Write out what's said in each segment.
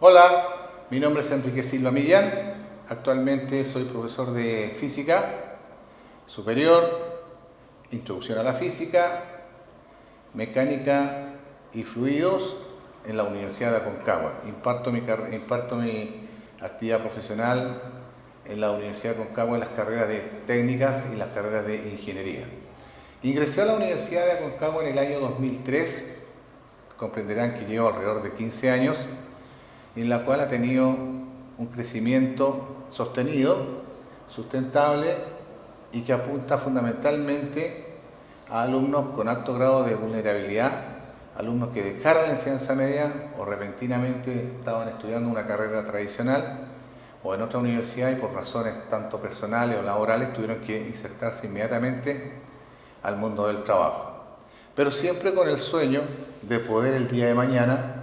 Hola, mi nombre es Enrique Silva Millán, actualmente soy profesor de Física Superior, Introducción a la Física, Mecánica y Fluidos en la Universidad de Aconcagua. Imparto mi, actividad profesional en la Universidad de Aconcagua en las carreras de técnicas y las carreras de ingeniería. Ingresé a la Universidad de Aconcagua en el año 2003, comprenderán que llevo alrededor de 15 años, en la cual ha tenido un crecimiento sostenido, sustentable y que apunta fundamentalmente a alumnos con alto grado de vulnerabilidad, alumnos que dejaron la enseñanza media o repentinamente estaban estudiando una carrera tradicional o en otra universidad y por razones tanto personales o laborales tuvieron que insertarse inmediatamente al mundo del trabajo. Pero siempre con el sueño de poder el día de mañana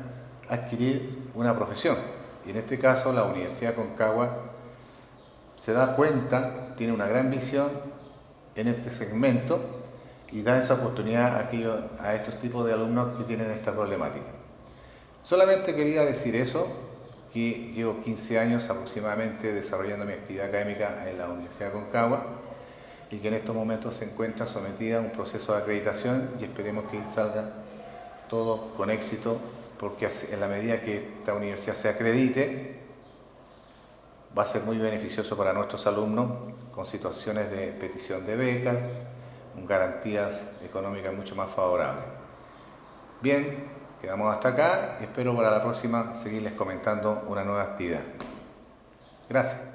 adquirir una profesión. Y en este caso la Universidad Concagua se da cuenta, tiene una gran visión en este segmento y da esa oportunidad a, a estos tipos de alumnos que tienen esta problemática. Solamente quería decir eso, que llevo 15 años aproximadamente desarrollando mi actividad académica en la Universidad Concagua y que en estos momentos se encuentra sometida a un proceso de acreditación y esperemos que salga todo con éxito porque en la medida que esta universidad se acredite, va a ser muy beneficioso para nuestros alumnos con situaciones de petición de becas, garantías económicas mucho más favorables. Bien, quedamos hasta acá espero para la próxima seguirles comentando una nueva actividad. Gracias.